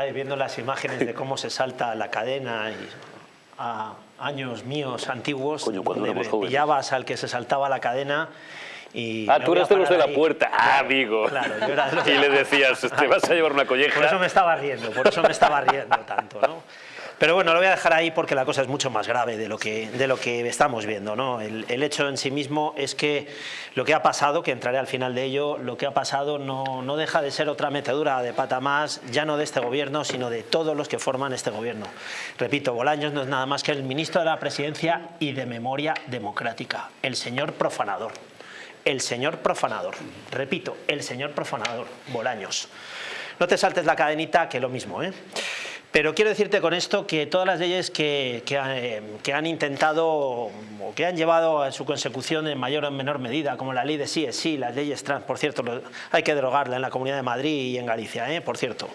vez viendo las imágenes de cómo se salta la cadena y a años míos antiguos, Coño, pillabas al que se saltaba la cadena y... Ah, tú eras de los de la ahí. puerta. Ah, amigo. Claro, yo era de los Y le decías, te vas a llevar una colleja. Por eso me estaba riendo, por eso me estaba riendo tanto, ¿no? Pero bueno, lo voy a dejar ahí porque la cosa es mucho más grave de lo que, de lo que estamos viendo, ¿no? El, hecho en sí mismo es que lo que ha pasado, que entraré al final de ello, lo que ha pasado no, no deja de ser otra metedura de pata más, ya no de este gobierno, sino de todos los que forman este gobierno. Repito, Bolaños no es nada más que el ministro de la Presidencia y de Memoria Democrática, el señor profanador. El señor profanador. Repito, el señor profanador, Bolaños. No te saltes la cadenita, que lo mismo, ¿eh? Pero quiero decirte con esto que todas las leyes eh, que han intentado o que han llevado a su consecución en mayor o en menor medida, como la ley de sí es sí, las leyes trans, por cierto, hay que derogarla en la Comunidad de Madrid y en Galicia, ¿eh? por cierto.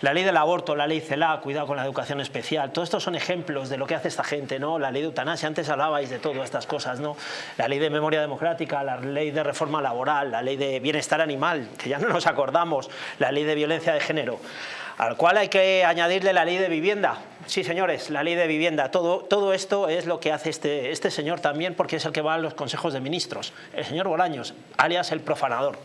La ley del aborto, la ley CELA, cuidado con la educación especial, todos estos son ejemplos de lo que hace esta gente, ¿no? La ley de eutanasia, antes hablabais de todas estas cosas, ¿no? La ley de memoria democrática, la ley de reforma laboral, la ley de bienestar animal, que ya no nos acordamos, la ley de violencia de género al cual hay que añadirle la ley de vivienda. Sí, señores, la ley de vivienda. Todo, todo esto es lo que hace este, este señor también, porque es el que va a los consejos de ministros. El señor Bolaños, alias el profanador.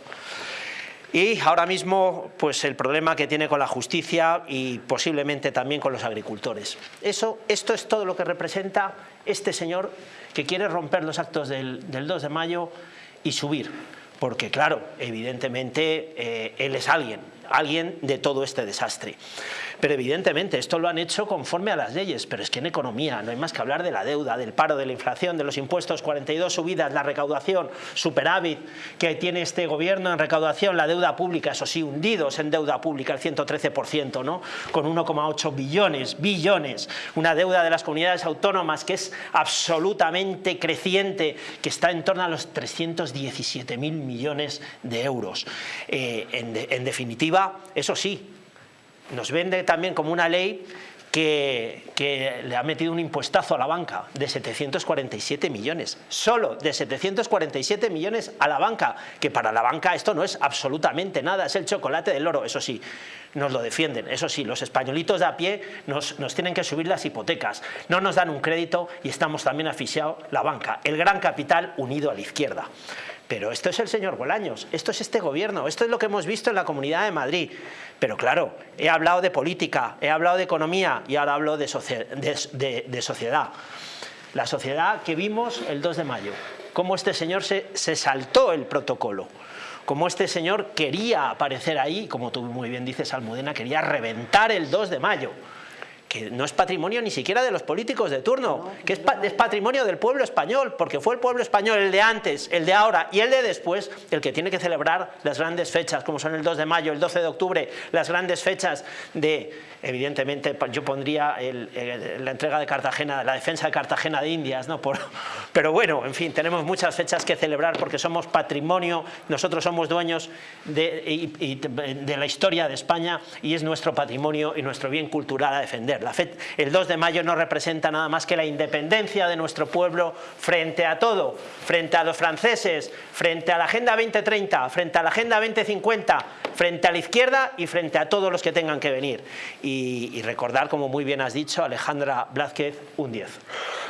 Y ahora mismo, pues el problema que tiene con la justicia y posiblemente también con los agricultores. Eso, esto es todo lo que representa este señor que quiere romper los actos del, del 2 de mayo y subir. Porque claro, evidentemente eh, él es alguien, alguien de todo este desastre. Pero evidentemente esto lo han hecho conforme a las leyes, pero es que en economía no hay más que hablar de la deuda, del paro, de la inflación, de los impuestos, 42 subidas, la recaudación, superávit que tiene este gobierno en recaudación, la deuda pública, eso sí, hundidos en deuda pública, el 113%, ¿no? con 1,8 billones, billones, una deuda de las comunidades autónomas que es absolutamente creciente, que está en torno a los 317.000 millones de euros. Eh, en, de- en definitiva, eso sí, nos vende también como una ley que, que le ha metido un impuestazo a la banca de 747 millones, solo de 747 millones a la banca, que para la banca esto no es absolutamente nada, es el chocolate del oro, eso sí, nos lo defienden, eso sí, los españolitos de a pie nos, nos tienen que subir las hipotecas, no nos dan un crédito y estamos también asfixiados la banca, el gran capital unido a la izquierda. Pero esto es el señor Bolaños, esto es este gobierno, esto es lo que hemos visto en la Comunidad de Madrid. Pero claro, he hablado de política, he hablado de economía y ahora hablo de, socie- de- de- de sociedad. La sociedad que vimos el 2 de mayo, cómo este señor se, se saltó el protocolo, cómo este señor quería aparecer ahí, como tú muy bien dices, Almudena, quería reventar el 2 de mayo que no es patrimonio ni siquiera de los políticos de turno, que es, pa- es patrimonio del pueblo español, porque fue el pueblo español, el de antes, el de ahora y el de después, el que tiene que celebrar las grandes fechas, como son el 2 de mayo, el 12 de octubre, las grandes fechas de, evidentemente, yo pondría el- el- la entrega de Cartagena, la defensa de Cartagena de Indias, ¿no? Por- pero bueno, en fin, tenemos muchas fechas que celebrar porque somos patrimonio, nosotros somos dueños de, la historia de España y es nuestro patrimonio y nuestro bien cultural a defender. La fe- el 2 de mayo no representa nada más que la independencia de nuestro pueblo frente a todo, frente a los franceses, frente a la Agenda 2030, frente a la Agenda 2050, frente a la izquierda y frente a todos los que tengan que venir. Y, y recordar, como muy bien has dicho, Alejandra Blázquez, un 10.